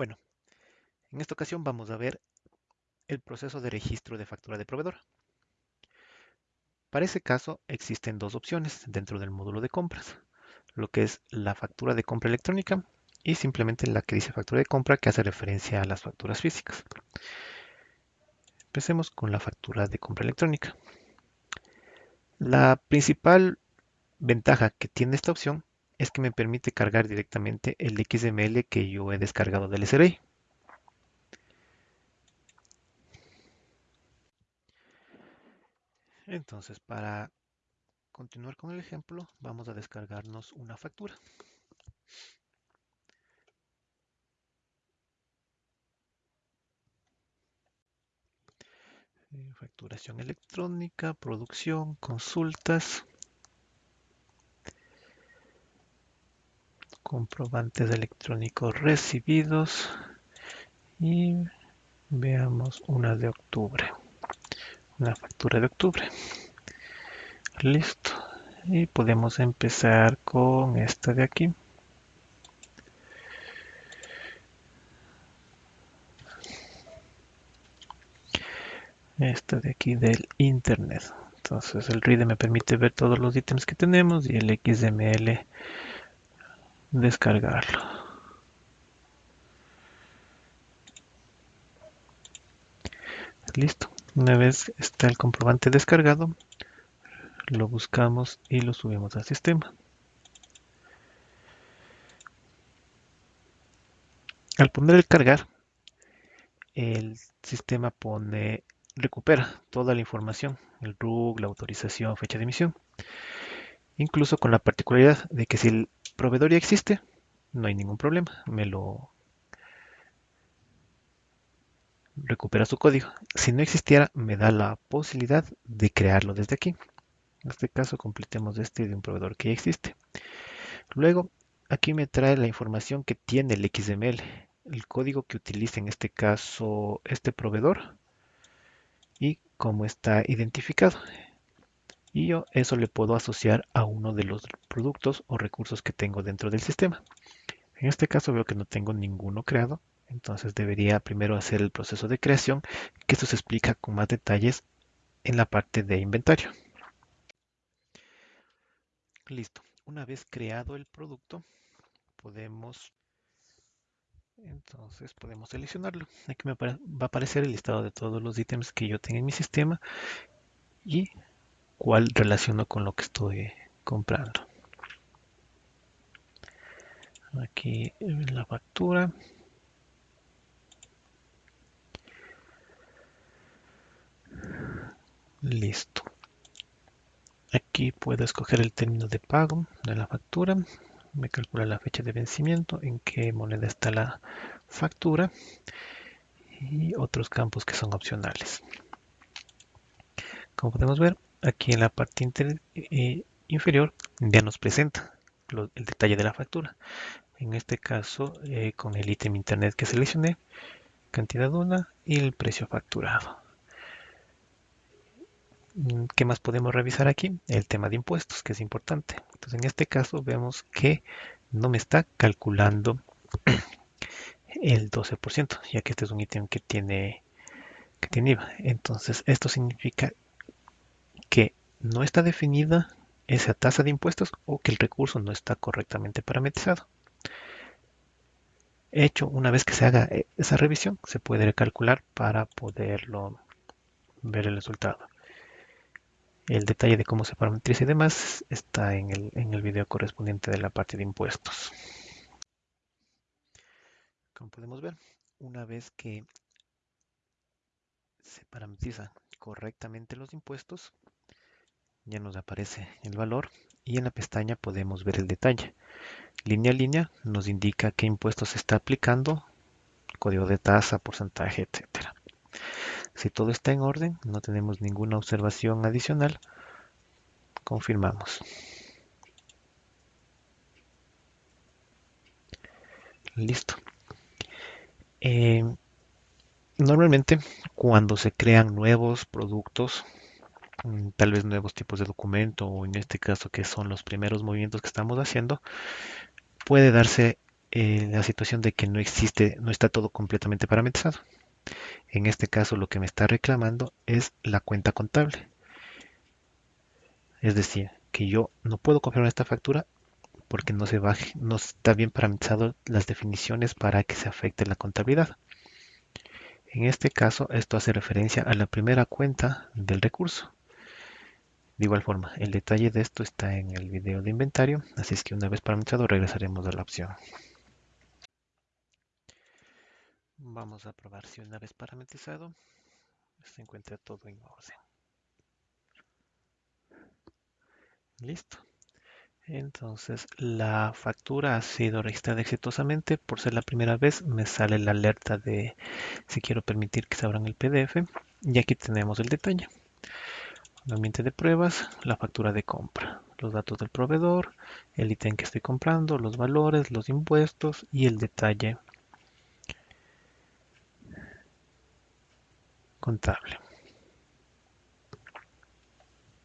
Bueno, en esta ocasión vamos a ver el proceso de registro de factura de proveedor. Para ese caso existen dos opciones dentro del módulo de compras, lo que es la factura de compra electrónica y simplemente la que dice factura de compra que hace referencia a las facturas físicas. Empecemos con la factura de compra electrónica. La principal ventaja que tiene esta opción es que me permite cargar directamente el XML que yo he descargado del SRI. Entonces, para continuar con el ejemplo, vamos a descargarnos una factura. Eh, facturación electrónica, producción, consultas. Comprobantes electrónicos recibidos y veamos una de octubre una factura de octubre. Listo y podemos empezar con esta de aquí. Esta de aquí del internet. Entonces el reader me permite ver todos los ítems que tenemos y el XML descargarlo. Listo. Una vez está el comprobante descargado, lo buscamos y lo subimos al sistema. Al poner el cargar, el sistema pone recupera toda la información, el RUG, la autorización, fecha de emisión, incluso con la particularidad de que si proveedor ya existe, no hay ningún problema, me lo recupera su código. Si no existiera, me da la posibilidad de crearlo desde aquí. En este caso, completemos este de un proveedor que ya existe. Luego, aquí me trae la información que tiene el XML, el código que utiliza en este caso este proveedor y cómo está identificado y yo eso le puedo asociar a uno de los productos o recursos que tengo dentro del sistema. En este caso veo que no tengo ninguno creado, entonces debería primero hacer el proceso de creación, que esto se explica con más detalles en la parte de inventario. Listo. Una vez creado el producto, podemos entonces podemos seleccionarlo. Aquí me va a aparecer el listado de todos los ítems que yo tengo en mi sistema y cuál relaciono con lo que estoy comprando. Aquí la factura. Listo. Aquí puedo escoger el término de pago de la factura. Me calcula la fecha de vencimiento, en qué moneda está la factura y otros campos que son opcionales. Como podemos ver, aquí en la parte eh, inferior ya nos presenta el detalle de la factura. En este caso, eh, con el ítem internet que seleccioné, cantidad una y el precio facturado. Mm, ¿Qué más podemos revisar aquí? El tema de impuestos, que es importante. Entonces, en este caso vemos que no me está calculando el 12%, ya que este es un ítem que tiene, que tiene IVA. Entonces, esto significa que no está definida esa tasa de impuestos o que el recurso no está correctamente parametrizado. Hecho, una vez que se haga eh, esa revisión, se puede calcular para poderlo ver el resultado. El detalle de cómo se parametriza y demás está en el, en el video correspondiente de la parte de impuestos. Como podemos ver, una vez que se parametriza correctamente los impuestos, ya nos aparece el valor y en la pestaña podemos ver el detalle. Línea a línea nos indica qué impuestos se está aplicando, código de tasa, porcentaje, etcétera. Si todo está en orden, no tenemos ninguna observación adicional, confirmamos. Listo. Eh, normalmente cuando se crean nuevos productos tal vez nuevos tipos de documento o en este caso que son los primeros movimientos que estamos haciendo, puede darse eh, la situación de que no existe, no está todo completamente parametrizado. En este caso lo que me está reclamando es la cuenta contable. Es decir, que yo no puedo confirmar esta factura porque no, se baje, no está bien parametrizado las definiciones para que se afecte la contabilidad. En este caso, esto hace referencia a la primera cuenta del recurso. De igual forma, el detalle de esto está en el video de inventario, así es que una vez parametrizado regresaremos a la opción. Vamos a probar si una vez parametrizado se encuentra todo en orden. Listo. Entonces la factura ha sido registrada exitosamente. Por ser la primera vez me sale la alerta de si quiero permitir que se abran el PDF. Y aquí tenemos el detalle. Ambiente de pruebas, la factura de compra, los datos del proveedor, el ítem que estoy comprando, los valores, los impuestos y el detalle contable.